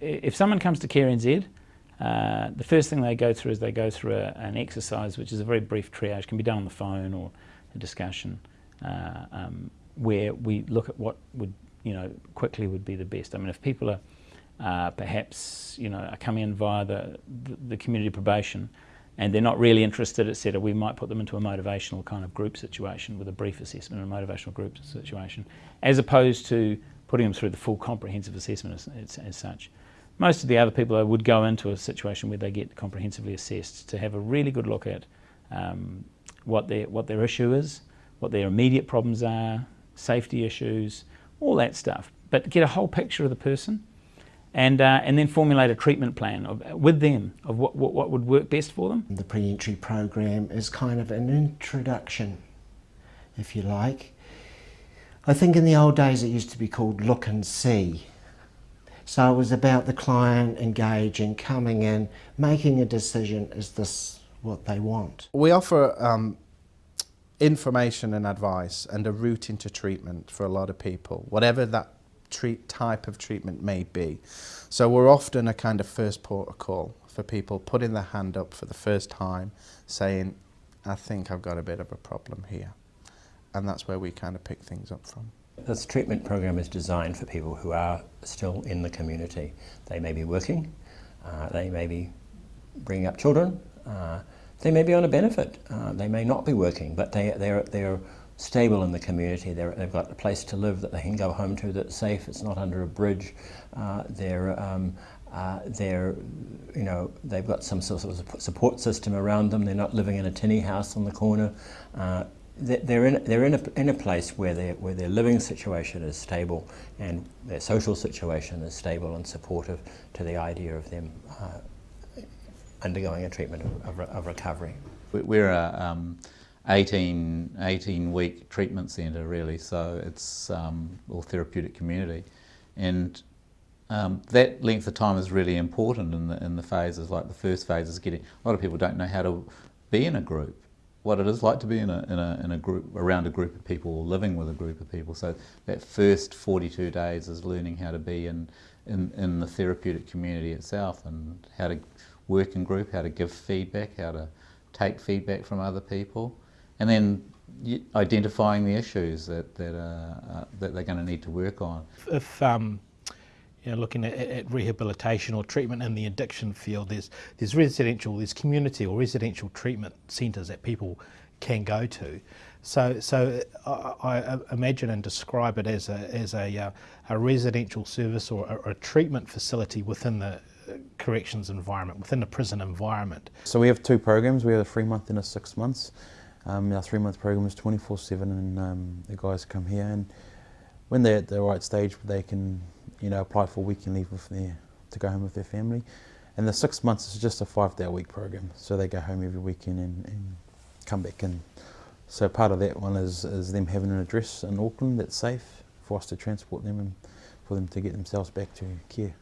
If someone comes to Care NZ, uh, the first thing they go through is they go through a, an exercise which is a very brief triage, can be done on the phone or a discussion, uh, um, where we look at what would, you know, quickly would be the best. I mean, if people are uh, perhaps, you know, are coming in via the, the, the community probation and they're not really interested, etc., we might put them into a motivational kind of group situation with a brief assessment and a motivational group situation, as opposed to putting them through the full comprehensive assessment as, as, as such. Most of the other people would go into a situation where they get comprehensively assessed to have a really good look at um, what, their, what their issue is, what their immediate problems are, safety issues, all that stuff. But get a whole picture of the person and, uh, and then formulate a treatment plan of, with them of what, what, what would work best for them. The pre-entry program is kind of an introduction, if you like. I think in the old days it used to be called look and see. So it was about the client engaging, coming in, making a decision, is this what they want? We offer um, information and advice and a route into treatment for a lot of people, whatever that treat type of treatment may be. So we're often a kind of first port of call for people putting their hand up for the first time saying, I think I've got a bit of a problem here. And that's where we kind of pick things up from. This treatment program is designed for people who are still in the community. They may be working, uh, they may be bringing up children, uh, they may be on a benefit, uh, they may not be working, but they, they're, they're stable in the community. they have got a place to live that they can go home to that's safe, it's not under a bridge. Uh, they're, um, uh, they're, you know, they've got some sort of support system around them. They're not living in a tinny house on the corner. They're in they're in a in a place where their where their living situation is stable and their social situation is stable and supportive to the idea of them uh, undergoing a treatment of, of, of, recovery. We're a um, 18 18 week treatment centre really, so it's um, all therapeutic community, and um, that length of time is really important in the in the phases. Like the first phase is getting a lot of people don't know how to be in a group what it is like to be in a, in a, in a group, around a group of people or living with a group of people. So that first 42 days is learning how to be in, in, in the therapeutic community itself and how to work in group, how to give feedback, how to take feedback from other people, and then identifying the issues that, that, uh, uh, that they're going to need to work on. If um, you know, looking at, at, rehabilitation or treatment in the addiction field, there's, there's residential, there's community or residential treatment centres that people can go to. So, so I, I imagine and describe it as a, as a, uh, a residential service or a, a treatment facility within the uh, corrections environment, within the prison environment. So we have two programs, we have a three month and a six months. Um, our three month program is 24-7 and um, the guys come here and when they're at the right stage they can you know, apply for weekend leave with their, to go home with their family. And the six months is just a five day a week program. So they go home every weekend and, and come back in. So part of that one is, is them having an address in Auckland that's safe for us to transport them and for them to get themselves back to care.